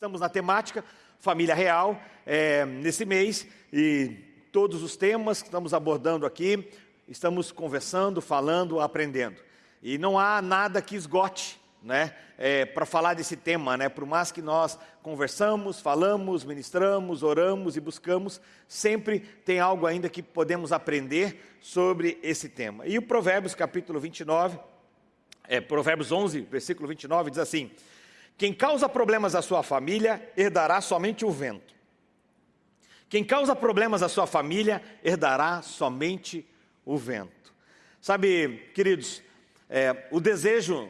Estamos na temática Família Real é, nesse mês e todos os temas que estamos abordando aqui, estamos conversando, falando, aprendendo. E não há nada que esgote né, é, para falar desse tema, né, por mais que nós conversamos, falamos, ministramos, oramos e buscamos, sempre tem algo ainda que podemos aprender sobre esse tema. E o Provérbios capítulo 29, é, Provérbios 11, versículo 29, diz assim: Quem causa problemas à sua família herdará somente o vento. Quem causa problemas à sua família herdará somente o vento. Sabe, queridos, é, o desejo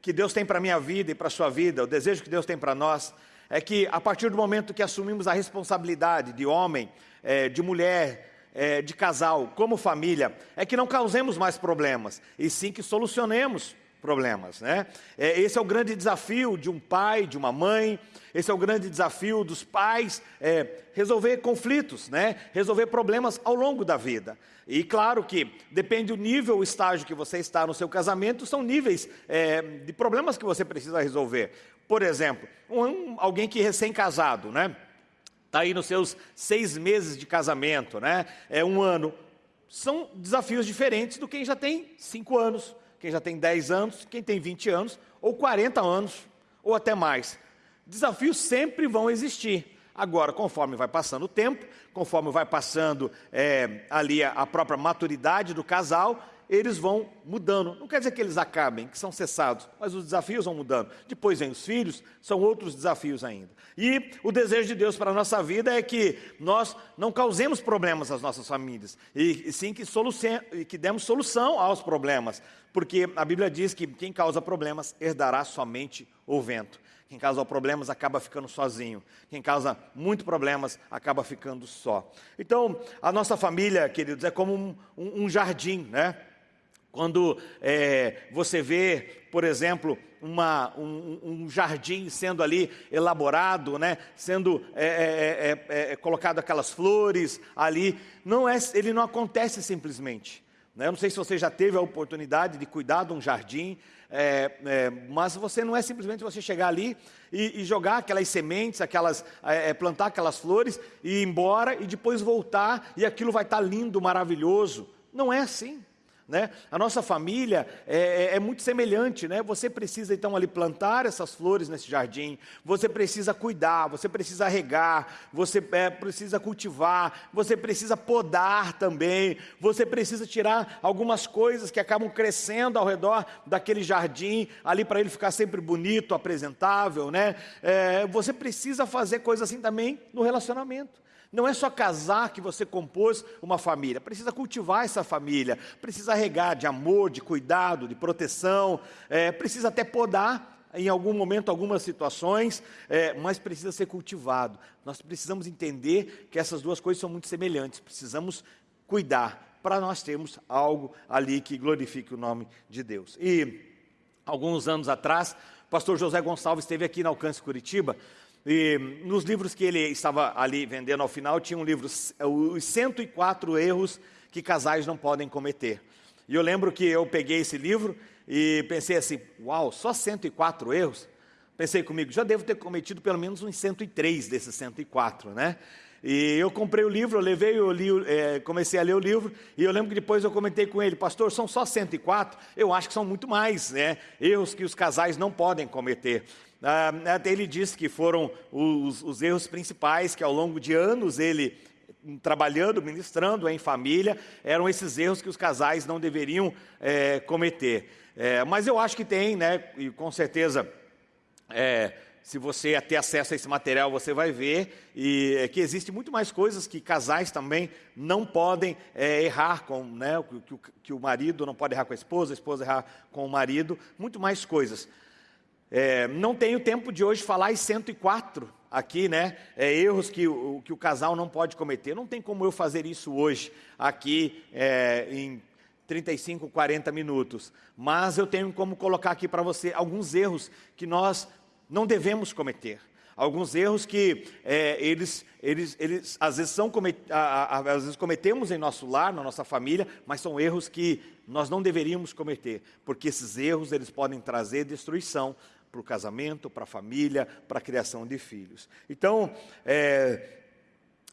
que Deus tem para a minha vida e para a sua vida, o desejo que Deus tem para nós, é que a partir do momento que assumimos a responsabilidade de homem, é, de mulher, é, de casal, como família, é que não causemos mais problemas, e sim que solucionemos problemas, né? É, esse é o grande desafio de um pai, de uma mãe, esse é o grande desafio dos pais, é, resolver conflitos, né? Resolver problemas ao longo da vida. E claro que depende do nível, o estágio que você está no seu casamento, são níveis é, de problemas que você precisa resolver. Por exemplo, um, alguém que é recém-casado, né? Está aí nos seus seis meses de casamento, né? É um ano. São desafios diferentes do quem já tem cinco anos, quem já tem 10 anos, quem tem 20 anos, ou 40 anos, ou até mais. Desafios sempre vão existir. Agora, conforme vai passando o tempo, conforme vai passando é, ali a, a própria maturidade do casal, eles vão mudando. Não quer dizer que eles acabem, que são cessados, mas os desafios vão mudando. Depois vem os filhos, são outros desafios ainda. E o desejo de Deus para a nossa vida é que nós não causemos problemas às nonossas famílias, e sim que, que demos solução aos problemas, porque a Bíblia diz que quem causa problemas herdará somente o vento. Quem causa problemas acaba ficando sozinho. Quem causa muito problemas acaba ficando só. Então, a nossa família, queridos, é como um, um jardim, né? Quando é, você vê, por exemplo, uma, um, um, jardim sendo ali elaborado, né, sendo é é, é, é, é, colocado aquelas flores ali, não é, ele não acontece simplesmente. Né? Eu não sei se você já teve a oportunidade de cuidar de um jardim, mas você não é simplesmente você chegar ali e, e jogar aquelas sementes, aquelas, plantar aquelas flores e ir embora e depois voltar e aquilo vai estar lindo, maravilhoso. Não é assim. Né? A nossa família é, é, é, muito semelhante, né? Você precisa então ali plantar essas flores nesse jardim, você precisa cuidar, você precisa regar, você é, precisa cultivar, você precisa podar também, você precisa tirar algumas coisas que acabam crescendo ao redor daquele jardim, ali para ele ficar sempre bonito, apresentável, né? É, você precisa fazer coisas assim também no relacionamento. Não é só casar que você compôs uma família, precisa cultivar essa família, precisa regar de amor, de cuidado, de proteção, é, precisa até podar em algum momento, algumas situações, é, mas precisa ser cultivado. Nós precisamos entender que essas duas coisas são muito semelhantes, precisamos cuidar para nós termos algo ali que glorifique o nome de Deus. E alguns anos atrás, pastor José Gonçalves esteve aqui na Alcance Curitiba, e nos livros que ele estava ali vendendo ao final, tinha um livro, os 104 erros que casais não podem cometer. E eu lembro que eu peguei esse livro e pensei assim, uau, só 104 erros? Pensei comigo, já devo ter cometido pelo menos uns 103 desses 104, né? E eu comprei o livro, eu levei, eu li, é, comecei a ler o livro, e eu lembro que depois eu comentei com ele, pastor, são só 104? Eu acho que são muito mais, né? Erros que os casais não podem cometer. Ah, ele disse que foram os, os erros principais que ao longo de anos ele trabalhando, ministrando em família, eram esses erros que os casais não deveriam é, cometer. É, mas eu acho que tem, né, e com certeza, é, se você ter acesso a esse material, você vai ver e, que existe muito mais coisas que casais também não podem errar com, né, que, que, que o marido não pode errar com a esposa, a esposa errar com o marido, muito mais coisas. É, não tenho tempo de hoje falar em 104 aqui, né? É, erros que o, que o casal não pode cometer. Não tem como eu fazer isso hoje, aqui é, em 35, 40 minutos. Mas eu tenho como colocar aqui para você alguns erros que nós não devemos cometer. Alguns erros que é, eles, eles, eles às, vezes são comet, às vezes cometemos em nosso lar, na nossa família, mas são erros que nós não deveríamos cometer, porque esses erros eles podem trazer destruição para o casamento, para a família, para a criação de filhos. Então, é,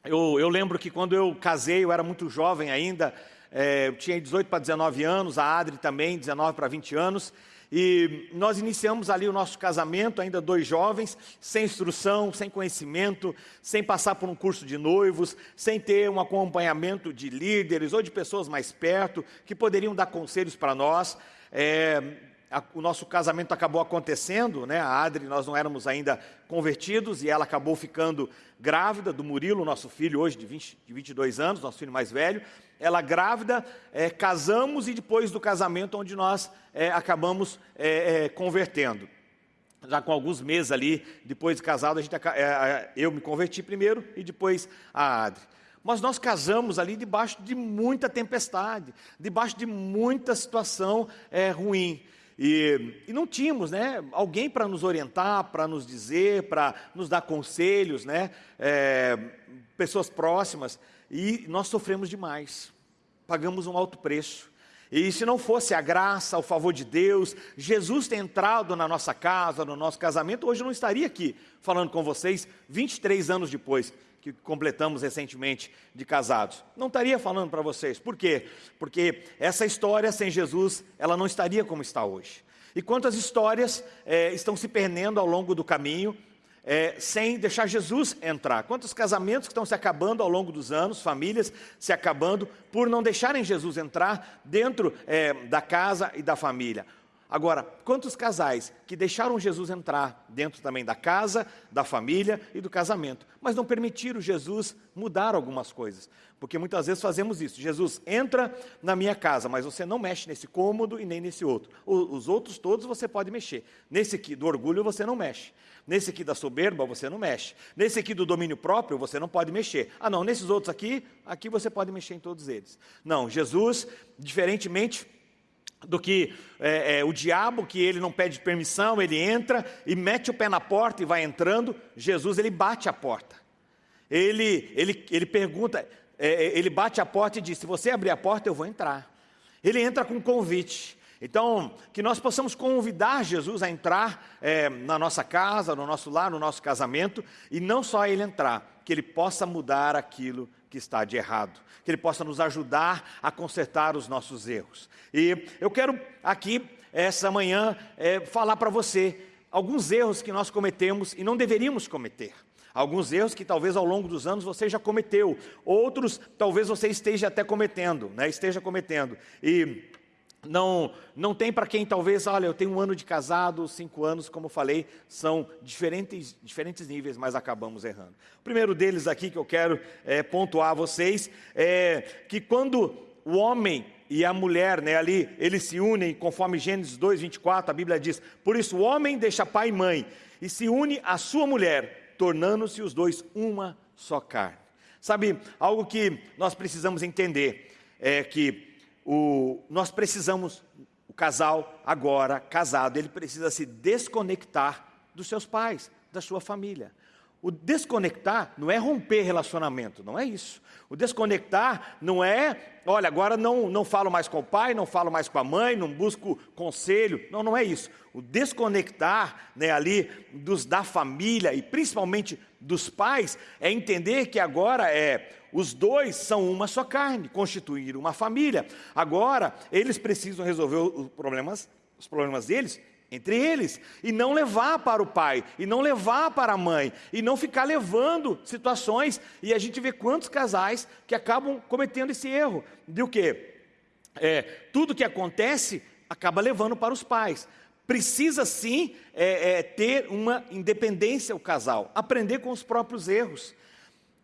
eu, eu, lembro que quando eu casei, eu era muito jovem ainda, é, eu tinha 18 para 19 anos, a Adri também, 19 para 20 anos, e nós iniciamos ali o nosso casamento, ainda dois jovens, sem instrução, sem conhecimento, sem passar por um curso de noivos, sem ter um acompanhamento de líderes ou de pessoas mais perto que poderiam dar conselhos para nós. É, o nosso casamento acabou acontecendo, né? A Adri, nós não éramos ainda convertidos e ela acabou ficando grávida do Murilo, nosso filho hoje de, 20, de 22 anos, nosso filho mais velho ela grávida, é, casamos e depois do casamento, onde nós é, acabamos é, é convertendo. Já com alguns meses ali, depois de casado, a gente, é, é, eu me converti primeiro e depois a Adri. Mas nós casamos ali debaixo de muita tempestade, debaixo de muita situação ruim. E, e, não tínhamos né, alguém para nos orientar, para nos dizer, para nos dar conselhos, né, é, pessoas próximas, e nós sofremos demais. Pagamos um alto preço. E se não fosse a graça, o favor de Deus, Jesus ter entrado na nossa casa, no nosso casamento, hoje eu não estaria aqui falando com vocês 23 anos depois que completamos recentemente de casados. Não estaria falando para vocês. Por quê? Porque essa história sem Jesus, ela não estaria como está hoje. E quantas histórias é, estão se perdendo ao longo do caminho, é, sem deixar Jesus entrar. Quantos casamentos que estão se acabando ao longo dos anos, famílias se acabando, por não deixarem Jesus entrar dentro é, da casa e da família. Agora, quantos casais que deixaram Jesus entrar dentro também da casa, da família e do casamento, mas não permitiram Jesus mudar algumas coisas? Porque muitas vezes fazemos isso. Jesus entra na minha casa, mas você não mexe nesse cômodo e nem nesse outro. os outros todos você pode mexer. Nesse aqui do orgulho você não mexe. Nesse aqui da soberba você não mexe. Nesse aqui do domínio próprio você não pode mexer. Ah, não, nesses outros aqui, aqui você pode mexer em todos eles. Não, Jesus, diferentemente do que é, é, o diabo, que ele não pede permissão, ele entra e mete o pé na porta e vai entrando. Jesus, ele bate a porta. Ele, ele, ele pergunta, é, é ele bate a porta e diz: Se você abrir a porta, eu vou entrar. Ele entra com um convite. Então, que nós possamos convidar Jesus a entrar é, na nossa casa, no nosso lar, no nosso casamento, e não só ele entrar, que ele possa mudar aquilo que está de errado, que ele possa nos ajudar a consertar os nossos erros. E eu quero aqui, essa manhã, é, falar para você alguns erros que nós cometemos e não deveríamos cometer. Alguns erros que talvez ao longo dos anos você já cometeu, outros talvez você esteja até cometendo, né? esteja cometendo. E não, não tem para quem talvez, olha, eu tenho um ano de casado, cinco anos, como falei, são diferentes, diferentes níveis, mas acabamos errando. O primeiro deles aqui que eu quero é, pontuar a vocês é que quando o homem e a mulher, né, ali, eles se unem, conforme Gênesis 2, 24, a Bíblia diz, por isso o homem deixa pai e mãe e se une à sua mulher, tornando-se os dois uma só carne. Sabe, algo que nós precisamos entender é que o, nós precisamos, o casal agora casado, ele precisa se desconectar dos seus pais, da sua família. O desconectar não é romper relacionamento, não é isso. O desconectar não é, olha, agora não, não falo mais com o pai, não falo mais com a mãe, não busco conselho. Não, não é isso. O desconectar né, ali dos da família e principalmente dos pais é entender que agora é os dois são uma só carne, constituir uma família. Agora eles precisam resolver os problemas, os problemas deles entre eles, e não levar para o pai, e não levar para a mãe, e não ficar levando situações, e a gente vê quantos casais que acabam cometendo esse erro, de o quê? É, tudo que acontece acaba levando para os pais. Precisa sim é, é, ter uma independência o casal, aprender com os próprios erros.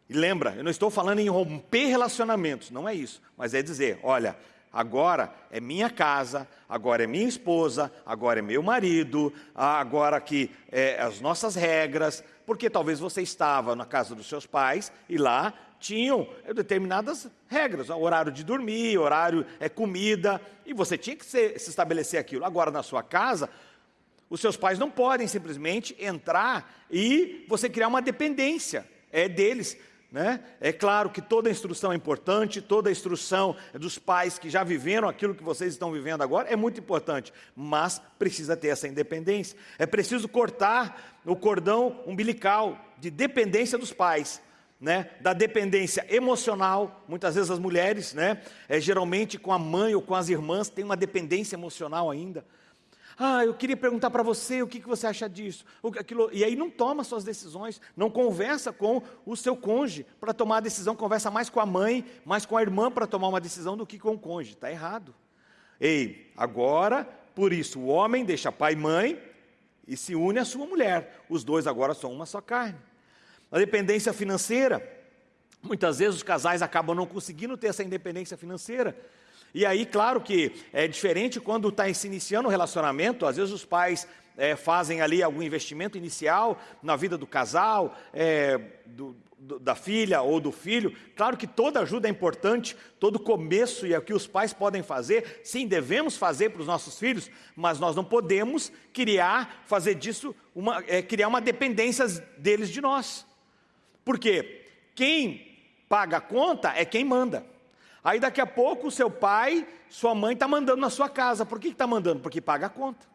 E lembra, eu não estou falando em romper relacionamentos, não é isso, mas é dizer, olha, agora é minha casa, agora é minha esposa, agora é meu marido, agora que é as nossas regras, porque talvez você estava na casa dos seus pais e lá tinham determinadas regras, horário de dormir, horário é comida, e você tinha que se, se estabelecer aquilo. Agora na sua casa, os seus pais não podem simplesmente entrar e você criar uma dependência é deles. Né? É claro que toda instrução é importante, toda instrução dos pais que já viveram aquilo que vocês estão vivendo agora é muito importante, mas precisa ter essa independência. É preciso cortar o cordão umbilical de dependência dos pais. Né, da dependência emocional, muitas vezes as mulheres, né, é, geralmente com a mãe ou com as irmãs, tem uma dependência emocional ainda. Ah, eu queria perguntar para você o que, que você acha disso. Aquilo, e aí não toma suas decisões, não conversa com o seu cônjuge para tomar a decisão, conversa mais com a mãe, mais com a irmã para tomar uma decisão do que com o cônjuge. Está errado. Ei, agora, por isso, o homem deixa pai e mãe e se une à sua mulher. Os dois agora são uma só carne. A dependência financeira. Muitas vezes os casais acabam não conseguindo ter essa independência financeira e aí, claro que é diferente quando está se iniciando um relacionamento, às vezes os pais é, fazem ali algum investimento inicial na vida do casal, é, do, do, da filha ou do filho. Claro que toda ajuda é importante, todo começo e é o que os pais podem fazer, sim, devemos fazer para os nossos filhos, mas nós não podemos criar, fazer disso, uma, é, criar uma dependência deles de nós. Por quê? Quem paga a conta é quem manda. Aí daqui a pouco o seu pai, sua mãe está mandando na sua casa. Por que está mandando? Porque paga a conta.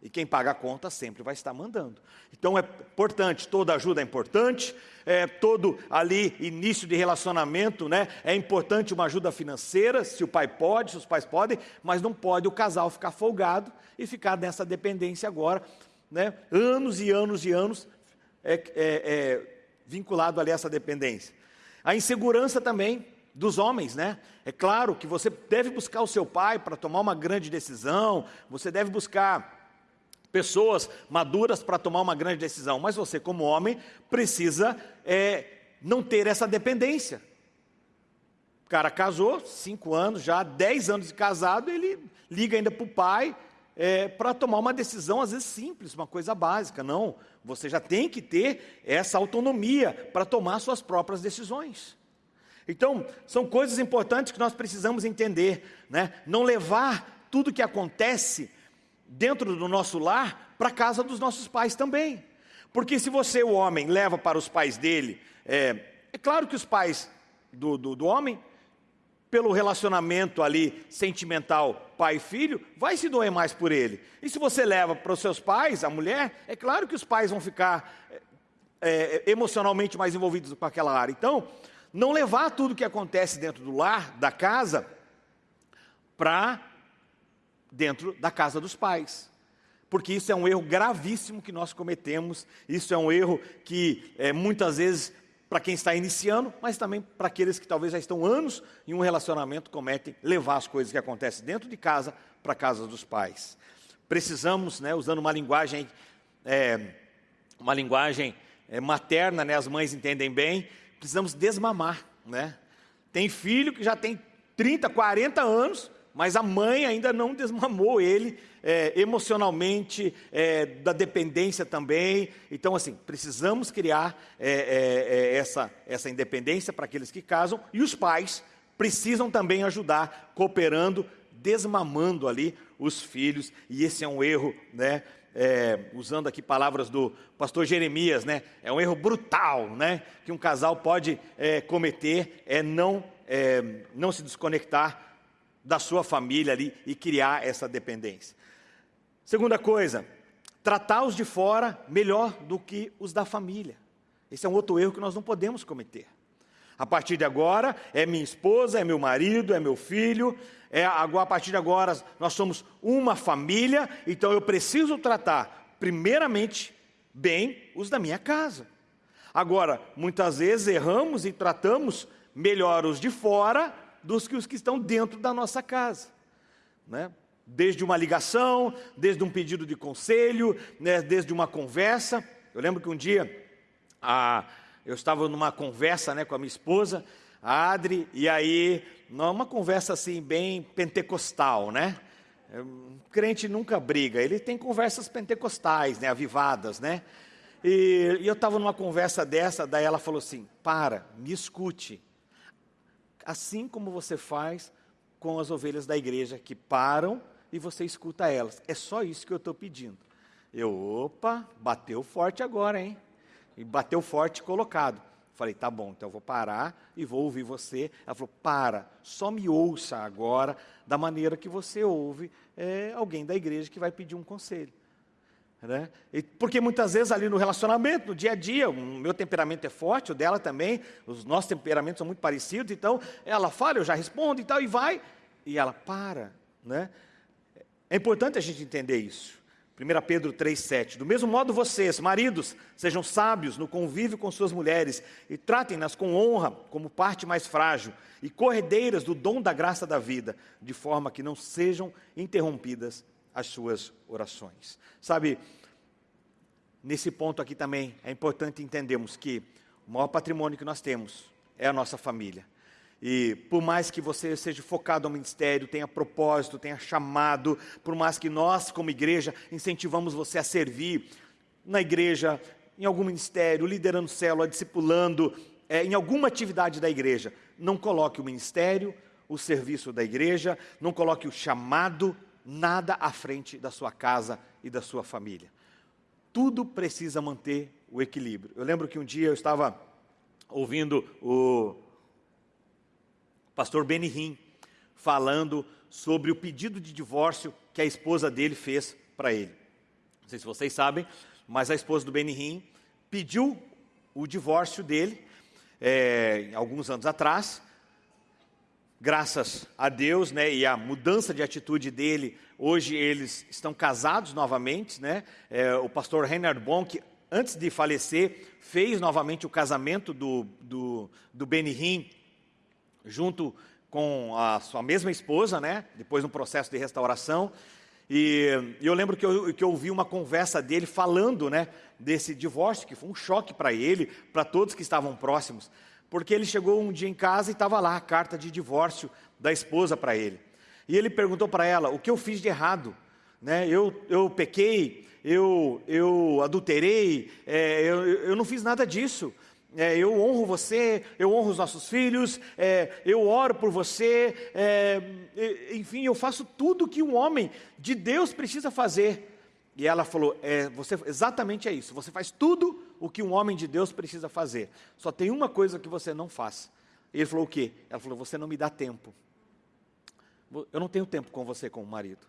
E quem paga a conta sempre vai estar mandando. Então é importante, toda ajuda é importante, é, todo ali início de relacionamento, né? É importante uma ajuda financeira, se o pai pode, se os pais podem, mas não pode o casal ficar folgado e ficar nessa dependência agora, né? Anos e anos e anos é, é, é vinculado ali a essa dependência. A insegurança também, dos homens, né? É claro que você deve buscar o seu pai para tomar uma grande decisão, você deve buscar pessoas maduras para tomar uma grande decisão, mas você, como homem, precisa é, não ter essa dependência. O cara casou, cinco anos já, dez anos de casado, ele liga ainda para o pai é, para tomar uma decisão, às vezes simples, uma coisa básica. Não, você já tem que ter essa autonomia para tomar suas próprias decisões. Então, são coisas importantes que nós precisamos entender, né? Não levar tudo que acontece dentro do nosso lar para a casa dos nossos pais também. Porque se você, o homem, leva para os pais dele, é, é claro que os pais do, do, do homem, pelo relacionamento ali sentimental pai e filho, vai se doer mais por ele. E se você leva para os seus pais, a mulher, é claro que os pais vão ficar é, é emocionalmente mais envolvidos com aquela área. Então, não levar tudo que acontece dentro do lar, da casa, para dentro da casa dos pais. Porque isso é um erro gravíssimo que nós cometemos, isso é um erro que é, muitas vezes, para quem está iniciando, mas também para aqueles que talvez já estão anos em um relacionamento, cometem levar as coisas que acontecem dentro de casa para a casa dos pais. Precisamos, né, usando uma linguagem, é, uma linguagem é, materna, né, as mães entendem bem, precisamos desmamar, né? Tem filho que já tem 30, 40 anos, mas a mãe ainda não desmamou ele é, emocionalmente, é, da dependência também. Então, assim, precisamos criar é, é, é essa, essa independência para aqueles que casam, e os pais precisam também ajudar, cooperando, desmamando ali os filhos, e esse é um erro, né? É, usando aqui palavras do pastor Jeremias, né? É um erro brutal, né? Que um casal pode é, cometer é não, é, não se desconectar da sua família ali e criar essa dependência. Segunda coisa, tratar os de fora melhor do que os da família. Esse é um outro erro que nós não podemos cometer. A partir de agora, é minha esposa, é meu marido, é meu filho, é, agora, a partir de agora nós somos uma família, então eu preciso tratar, primeiramente, bem os da minha casa. Agora, muitas vezes erramos e tratamos melhor os de fora dos que os que estão dentro da nossa casa. Né? Desde uma ligação, desde um pedido de conselho, né? desde uma conversa. Eu lembro que um dia a eu estava numa conversa né, com a minha esposa, a Adri, e aí, uma conversa assim, bem pentecostal, né? Um crente nunca briga, ele tem conversas pentecostais, né, avivadas, né? E, e eu estava numa conversa dessa, daí ela falou assim: para, me escute. Assim como você faz com as ovelhas da igreja que param e você escuta elas. É só isso que eu estou pedindo. Eu, opa, bateu forte agora, hein? e bateu forte colocado. Falei, tá bom, então eu vou parar e vou ouvir você. Ela falou, para, só me ouça agora da maneira que você ouve é, alguém da igreja que vai pedir um conselho. Né? E porque muitas vezes ali no relacionamento, no dia a dia, o meu temperamento é forte, o dela também, os nossos temperamentos são muito parecidos, então ela fala, eu já respondo e tal, e vai, e ela para. Né? É importante a gente entender isso. 1 Pedro 3,7. Do mesmo modo, vocês, maridos, sejam sábios no convívio com suas mulheres e tratem-nas com honra, como parte mais frágil, e corredeiras do dom da graça da vida, de forma que não sejam interrompidas as suas orações. Sabe, nesse ponto aqui também é importante entendermos que o maior patrimônio que nós temos é a nossa família. E por mais que você seja focado no ministério, tenha propósito, tenha chamado, por mais que nós, como igreja, incentivamos você a servir na igreja, em algum ministério, liderando célula, discipulando, é, em alguma atividade da igreja, não coloque o ministério, o serviço da igreja, não coloque o chamado, nada à frente da sua casa e da sua família. Tudo precisa manter o equilíbrio. Eu lembro que um dia eu estava ouvindo o pastor Benihim, falando sobre o pedido de divórcio que a esposa dele fez para ele. Não sei se vocês sabem, mas a esposa do Benihim pediu o divórcio dele é, alguns anos atrás. Graças a Deus, né, e a mudança de atitude dele, hoje eles estão casados novamente, né? É, o pastor Reinhard Bonk, antes de falecer, fez novamente o casamento do, do, do Benihim junto com a sua mesma esposa, né? Depois no processo de restauração. E, eu lembro que eu, que eu ouvi uma conversa dele falando, né? Desse divórcio, que foi um choque para ele, para todos que estavam próximos. Porque ele chegou um dia em casa e estava lá a carta de divórcio da esposa para ele. E ele perguntou para ela: o que eu fiz de errado? Né? Eu, eu pequei, eu, eu adulterei, é, eu, eu não fiz nada disso é, eu honro você, eu honro os nossos filhos, é, eu oro por você, é, enfim, eu faço tudo que um homem de Deus precisa fazer. E ela falou: é, você, exatamente é isso, você faz tudo o que um homem de Deus precisa fazer, só tem uma coisa que você não faz. E ele falou: o quê? Ela falou: você não me dá tempo. Eu não tenho tempo com você, como marido.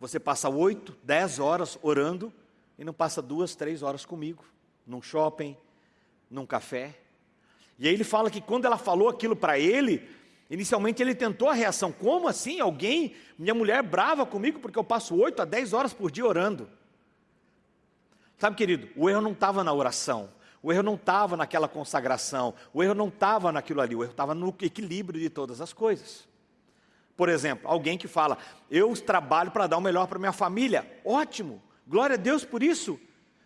Você passa oito, dez horas orando e não passa duas, três horas comigo, num shopping num café. E aí ele fala que quando ela falou aquilo para ele, inicialmente ele tentou a reação: como assim? Alguém, minha mulher brava comigo porque eu passo 8 a 10 horas por dia orando. Sabe, querido, o erro não estava na oração, o erro não estava naquela consagração, o erro não estava naquilo ali, o erro estava no equilíbrio de todas as coisas. Por exemplo, alguém que fala: Eu trabalho para dar o melhor para minha família, ótimo, glória a Deus por isso.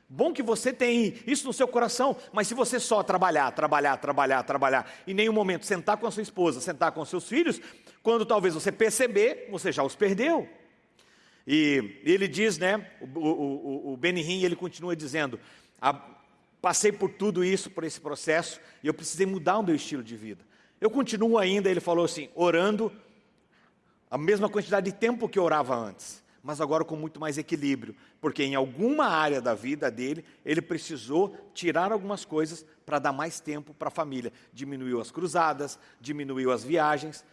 Bom que você tem isso no seu coração, mas se você só trabalhar, trabalhar, trabalhar, trabalhar, em nenhum momento sentar com a sua esposa, sentar com seus filhos, quando talvez você perceber, você já os perdeu. E ele diz, né, o, o, o Benihim, ele continua dizendo, passei por tudo isso, por esse processo, e eu precisei mudar o meu estilo de vida. Eu continuo ainda, ele falou assim, orando a mesma quantidade de tempo que eu orava antes mas agora com muito mais equilíbrio, porque em alguma área da vida dele, ele precisou tirar algumas coisas para dar mais tempo para a família. Diminuiu as cruzadas, diminuiu as viagens.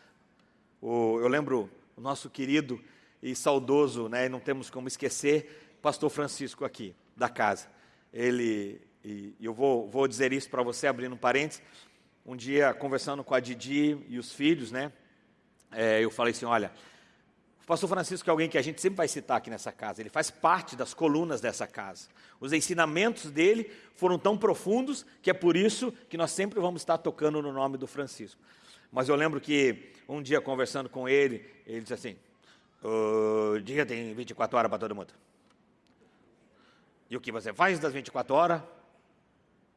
O, eu lembro o nosso querido e saudoso, né, não temos como esquecer, pastor Francisco aqui, da casa. Ele, e eu vou, vou dizer isso para você, abrindo um parênteses, um dia conversando com a Didi e os filhos, né, é, eu falei assim, olha, pastor Francisco é alguém que a gente sempre vai citar aqui nessa casa, ele faz parte das colunas dessa casa. Os ensinamentos dele foram tão profundos que é por isso que nós sempre vamos estar tocando no nome do Francisco. Mas eu lembro que um dia conversando com ele, ele disse assim: o dia tem 24 horas para todo mundo. E o que você faz das 24 horas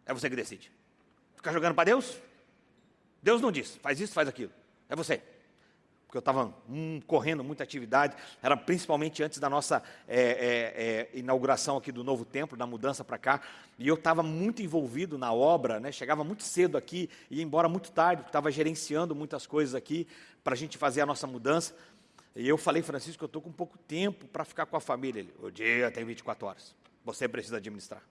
é você que decide. Ficar jogando para Deus? Deus não diz, faz isso, faz aquilo. É você porque eu estava hum, correndo muita atividade, era principalmente antes da nossa é, é, é, inauguração aqui do novo templo, da mudança para cá, e eu estava muito envolvido na obra, né, chegava muito cedo aqui, ia embora muito tarde, porque estava gerenciando muitas coisas aqui, para a gente fazer a nossa mudança, e eu falei, Francisco, eu estou com pouco tempo para ficar com a família. Ele, o dia tem 24 horas, você precisa administrar.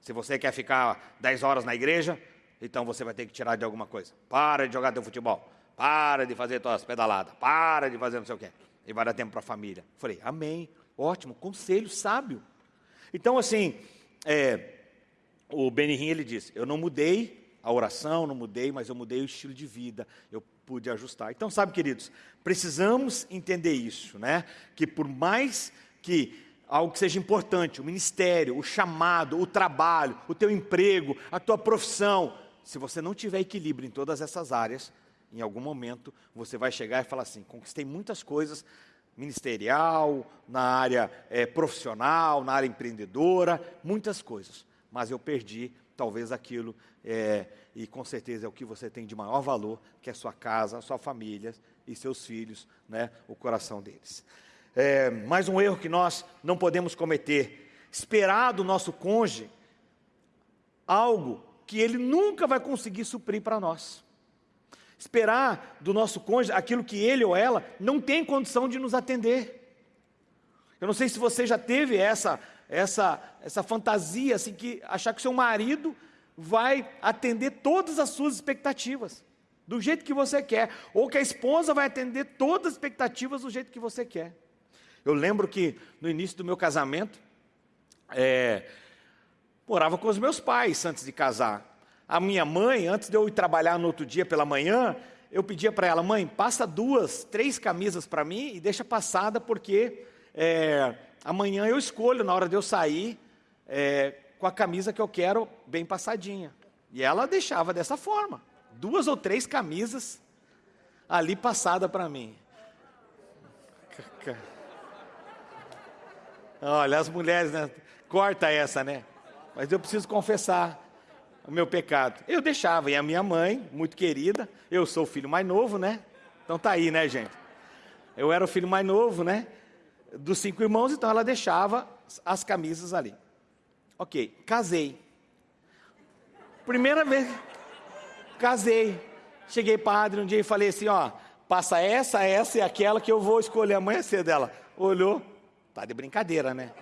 Se você quer ficar 10 horas na igreja, Então você vai ter que tirar de alguma coisa. Para de jogar teu futebol. Para de fazer tuas pedaladas. Para de fazer não sei o quê. E vai dar tempo para a família. Falei, amém. Ótimo, conselho sábio. Então, assim, é, o Benihim, ele disse, eu não mudei a oração, não mudei, mas eu mudei o estilo de vida, eu pude ajustar. Então, sabe, queridos, precisamos entender isso, né? Que por mais que algo que seja importante, o ministério, o chamado, o trabalho, o teu emprego, a tua profissão, se você não tiver equilíbrio em todas essas áreas, em algum momento você vai chegar e falar assim: conquistei muitas coisas, ministerial, na área é, profissional, na área empreendedora, muitas coisas, mas eu perdi talvez aquilo, é, e com certeza é o que você tem de maior valor, que é sua casa, sua família e seus filhos, né, o coração deles. É, mais um erro que nós não podemos cometer: esperar do nosso cônjuge algo que ele nunca vai conseguir suprir para nós. Esperar do nosso cônjuge aquilo que ele ou ela não tem condição de nos atender. Eu não sei se você já teve essa essa essa fantasia assim que achar que seu marido vai atender todas as suas expectativas do jeito que você quer, ou que a esposa vai atender todas as expectativas do jeito que você quer. Eu lembro que no início do meu casamento, é, morava com os meus pais antes de casar. A minha mãe, antes de eu ir trabalhar no outro dia pela manhã, eu pedia para ela, mãe, passa duas, três camisas para mim e deixa passada, porque é, amanhã eu escolho, na hora de eu sair, é, com a camisa que eu quero bem passadinha. E ela deixava dessa forma, duas ou três camisas ali passada para mim. Olha, as mulheres, né? Corta essa, né? mas eu preciso confessar o meu pecado. Eu deixava, e a minha mãe, muito querida, eu sou o filho mais novo, né? Então tá aí, né, gente? Eu era o filho mais novo, né? Dos cinco irmãos, então ela deixava as camisas ali. Ok, casei. Primeira vez, casei. Cheguei padre um dia e falei assim, ó, passa essa, essa e aquela que eu vou escolher amanhã cedo. Ela olhou, tá de brincadeira, né?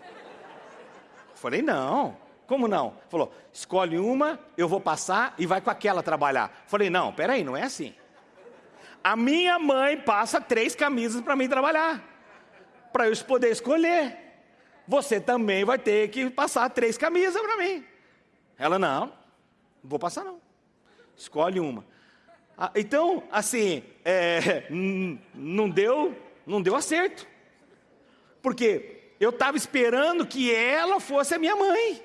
Falei, não, como não? Falou, escolhe uma, eu vou passar e vai com aquela trabalhar. Falei, não, peraí, não é assim. A minha mãe passa três camisas para mim trabalhar, para eu poder escolher. Você também vai ter que passar três camisas para mim. Ela, não, não vou passar não. Escolhe uma. Ah, então, assim, é, não deu, não deu acerto. Porque eu estava esperando que ela fosse a minha mãe.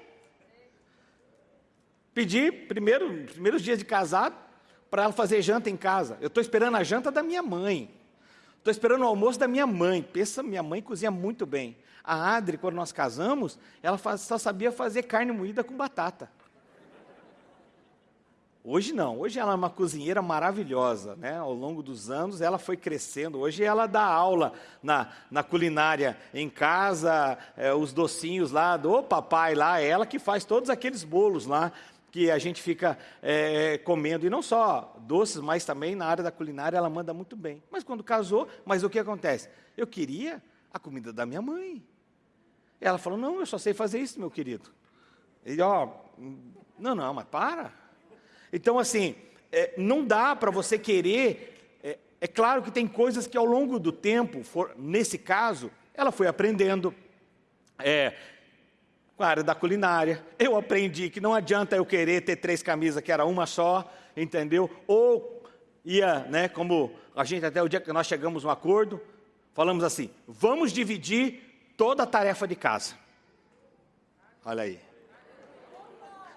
Pedi, primeiro, primeiros dias de casado, para ela fazer janta em casa. Eu estou esperando a janta da minha mãe. Estou esperando o almoço da minha mãe. Pensa, minha mãe cozinha muito bem. A Adri, quando nós casamos, ela faz, só sabia fazer carne moída com batata. Hoje não, hoje ela é uma cozinheira maravilhosa, né? Ao longo dos anos ela foi crescendo. Hoje ela dá aula na, na culinária em casa, é, os docinhos lá do papai lá, é ela que faz todos aqueles bolos lá que a gente fica é, comendo, e não só doces, mas também na área da culinária ela manda muito bem. Mas quando casou, mas o que acontece? Eu queria a comida da minha mãe. Ela falou: Não, eu só sei fazer isso, meu querido. E ó, não, não, mas para. Então, assim, é, não dá para você querer. É, é, claro que tem coisas que ao longo do tempo, for, nesse caso, ela foi aprendendo. É, com a área da culinária. Eu aprendi que não adianta eu querer ter três camisas, que era uma só, entendeu? Ou ia, né, como a gente até o dia que nós chegamos um acordo, falamos assim: vamos dividir toda a tarefa de casa. Olha aí.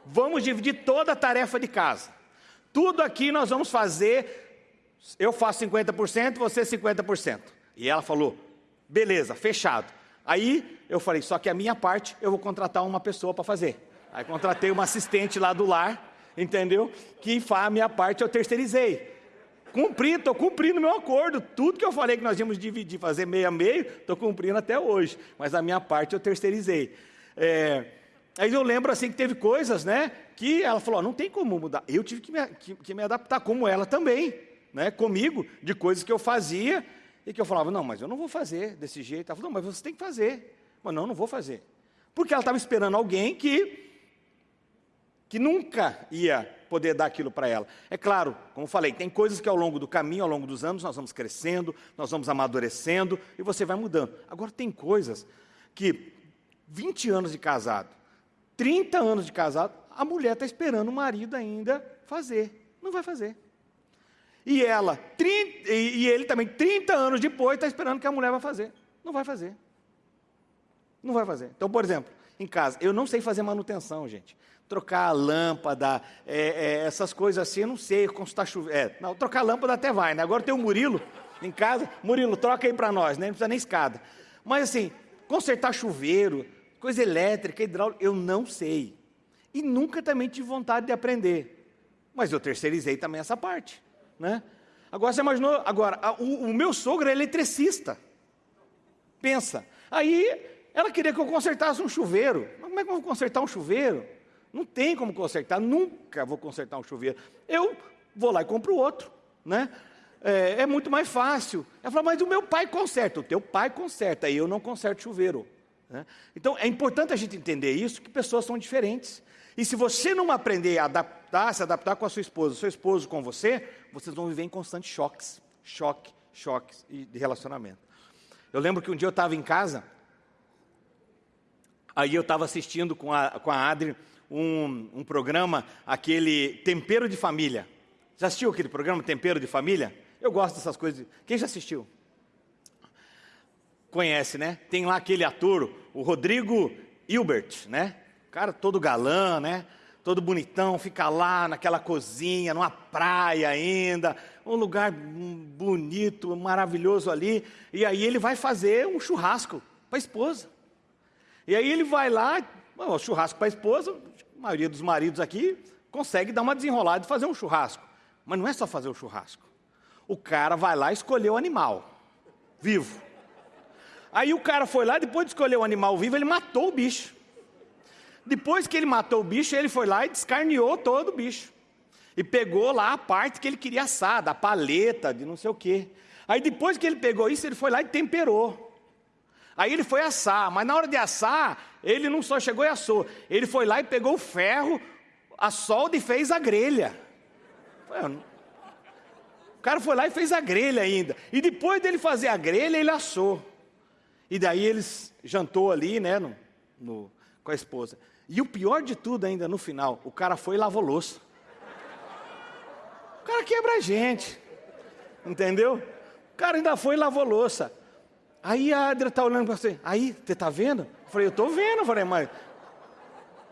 Vamos dividir toda a tarefa de casa. Tudo aqui nós vamos fazer, eu faço 50%, você 50%. E ela falou: beleza, fechado. Aí eu falei, só que a minha parte eu vou contratar uma pessoa para fazer. Aí contratei uma assistente lá do lar, entendeu? Que a minha parte, eu terceirizei. Cumpri, estou cumprindo meu acordo. Tudo que eu falei que nós íamos dividir, fazer meio a meio, estou cumprindo até hoje. Mas a minha parte eu terceirizei. É, aí eu lembro assim que teve coisas, né? Que ela falou, não tem como mudar. Eu tive que me, que, que me adaptar, como ela também, né? Comigo, de coisas que eu fazia e que eu falava, não, mas eu não vou fazer desse jeito. Ela falou, não, mas você tem que fazer. Mas não, não vou fazer. Porque ela estava esperando alguém que, que nunca ia poder dar aquilo para ela. É claro, como falei, tem coisas que ao longo do caminho, ao longo dos anos, nós vamos crescendo, nós vamos amadurecendo e você vai mudando. Agora, tem coisas que 20 anos de casado, 30 anos de casado, a mulher está esperando o marido ainda fazer. Não vai fazer. E ela, 30, e ele também, 30 anos depois, está esperando que a mulher vai fazer. Não vai fazer. Não vai fazer. Então, por exemplo, em casa. Eu não sei fazer manutenção, gente. Trocar a lâmpada, é, é, essas coisas assim, eu não sei consultar chuveiro. É, não, trocar a lâmpada até vai, né? Agora tem o Murilo em casa. Murilo, troca aí para nós, né? Não precisa nem escada. Mas assim, consertar chuveiro, coisa elétrica, hidráulica, eu não sei. E nunca também tive vontade de aprender. Mas eu terceirizei também essa parte, né? Agora você imaginou, agora, a, o, o meu sogro é eletricista. Pensa. Aí ela queria que eu consertasse um chuveiro. Mas como é que eu vou consertar um chuveiro? Não tem como consertar, nunca vou consertar um chuveiro. Eu vou lá e compro outro, né? É, é muito mais fácil. Ela falou, mas o meu pai conserta. O teu pai conserta, e eu não conserto chuveiro. Né? Então, é importante a gente entender isso, que pessoas são diferentes. E se você não aprender a adaptar, se adaptar com a sua esposa, seu esposo com você, vocês vão viver em constantes choques. Choque, choques de relacionamento. Eu lembro que um dia eu estava em casa, Aí eu estava assistindo com a, com a Adri um, um programa, aquele Tempero de Família. Já assistiu aquele programa Tempero de Família? Eu gosto dessas coisas. Quem já assistiu? Conhece, né? Tem lá aquele ator, o Rodrigo Hilbert, né? Cara todo galã, né? Todo bonitão, fica lá naquela cozinha, numa praia ainda, um lugar bonito, maravilhoso ali. E aí ele vai fazer um churrasco para a esposa. E aí ele vai lá, o churrasco para a esposa, a maioria dos maridos aqui consegue dar uma desenrolada e fazer um churrasco. Mas não é só fazer o churrasco. O cara vai lá escolher o animal vivo. Aí o cara foi lá, depois de escolher o animal vivo, ele matou o bicho. Depois que ele matou o bicho, ele foi lá e descarneou todo o bicho. E pegou lá a parte que ele queria assar, da paleta, de não sei o quê. Aí depois que ele pegou isso, ele foi lá e temperou. Aí ele foi assar, mas na hora de assar, ele não só chegou e assou, ele foi lá e pegou o ferro, a solda e fez a grelha. O cara foi lá e fez a grelha ainda. E depois dele fazer a grelha, ele assou. E daí eles jantou ali, né, no, no, com a esposa. E o pior de tudo ainda, no final, o cara foi e lavou louça. O cara quebra a gente. Entendeu? O cara ainda foi e lavou louça. Aí a Adria está olhando para você, aí, você está vendo? Eu falei, eu estou vendo, eu falei, mas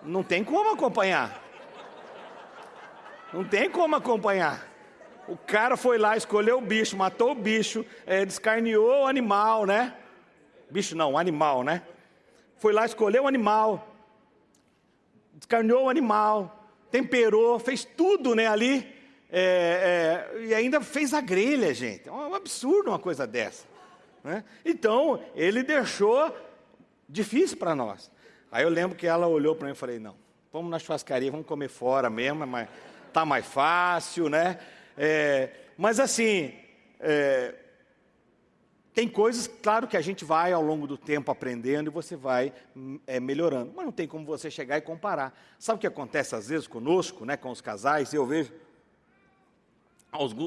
não tem como acompanhar. Não tem como acompanhar. O cara foi lá, escolheu o bicho, matou o bicho, é, descarneou o animal, né? Bicho não, animal, né? Foi lá, escolheu o animal, descarneou o animal, temperou, fez tudo, né, ali. É, é, e ainda fez a grelha, gente. É um absurdo uma coisa dessa. Né? Então, ele deixou difícil para nós. Aí eu lembro que ela olhou para mim e falei, não, vamos na churrascaria, vamos comer fora mesmo, mas tá mais fácil, né? É, mas assim, é, tem coisas, claro que a gente vai ao longo do tempo aprendendo e você vai é, melhorando, mas não tem como você chegar e comparar. Sabe o que acontece às vezes conosco, né, com os casais? Eu vejo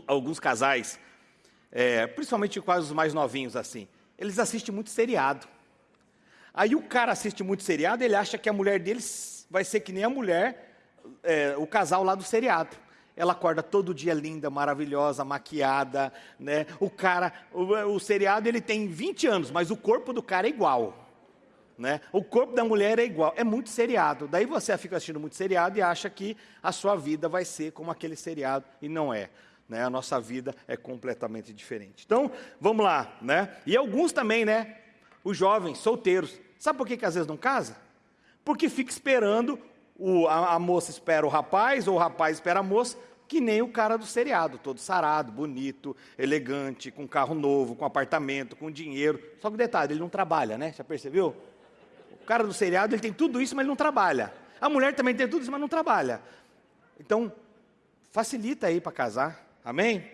alguns casais é, principalmente quase os mais novinhos assim, eles assistem muito seriado. Aí o cara assiste muito seriado, ele acha que a mulher deles vai ser que nem a mulher, é, o casal lá do seriado. Ela acorda todo dia linda, maravilhosa, maquiada, né? O cara, o, o seriado ele tem 20 anos, mas o corpo do cara é igual. Né? O corpo da mulher é igual, é muito seriado. Daí você fica assistindo muito seriado e acha que a sua vida vai ser como aquele seriado, e não é né? A nossa vida é completamente diferente. Então, vamos lá, né? E alguns também, né? Os jovens, solteiros. Sabe por que, que às vezes não casa? Porque fica esperando, o, a, a moça espera o rapaz, ou o rapaz espera a moça, que nem o cara do seriado, todo sarado, bonito, elegante, com carro novo, com apartamento, com dinheiro. Só que detalhe, ele não trabalha, né? Já percebeu? O cara do seriado, ele tem tudo isso, mas ele não trabalha. A mulher também tem tudo isso, mas não trabalha. Então, facilita aí para casar. Amém?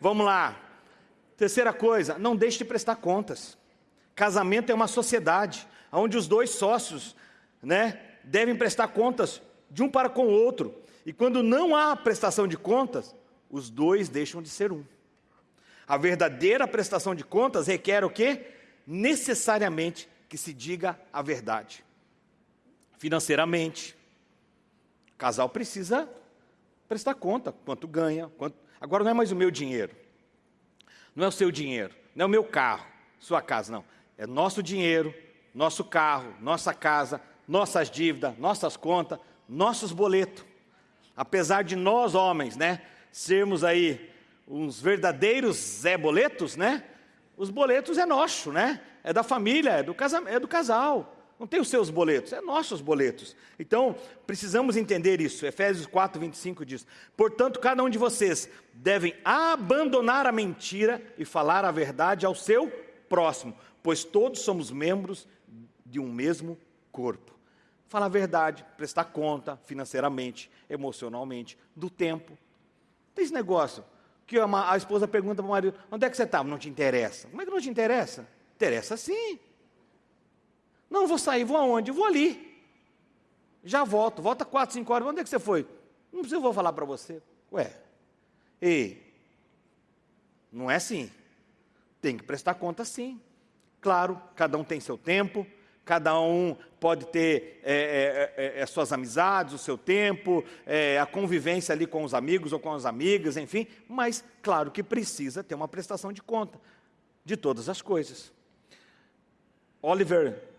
Vamos lá. Terceira coisa, não deixe de prestar contas. Casamento é uma sociedade onde os dois sócios, né, devem prestar contas de um para com o outro. E quando não há prestação de contas, os dois deixam de ser um. A verdadeira prestação de contas requer o quê? Necessariamente que se diga a verdade. Financeiramente, o casal precisa prestar conta quanto ganha, quanto... agora não é mais o meu dinheiro. Não é o seu dinheiro, não é o meu carro, sua casa, não. É nosso dinheiro, nosso carro, nossa casa, nossas dívidas, nossas contas, nossos boletos. Apesar de nós homens, né, sermos aí uns verdadeiros Zé Boletos, né? Os boletos é nosso, né? É da família, é do, casa, é do casal. Não tem os seus boletos, é nossos boletos. Então, precisamos entender isso. Efésios 4, 25 diz: Portanto, cada um de vocês devem abandonar a mentira e falar a verdade ao seu próximo, pois todos somos membros de um mesmo corpo. Falar a verdade, prestar conta financeiramente, emocionalmente, do tempo. Tem esse negócio que a, esposa pergunta para o marido: onde é que você está? Não te interessa. Como é que não te interessa? Interessa sim. Não, vou sair, vou aonde? Vou ali. Já volto, volta quatro, cinco horas. Onde é que você foi? Não precisa, eu vou falar para você. Ué, ei, não é assim. Tem que prestar conta sim. Claro, cada um tem seu tempo, cada um pode ter é, é, é, suas amizades, o seu tempo, a convivência ali com os amigos ou com as amigas, enfim, mas claro que precisa ter uma prestação de conta de todas as coisas. Oliver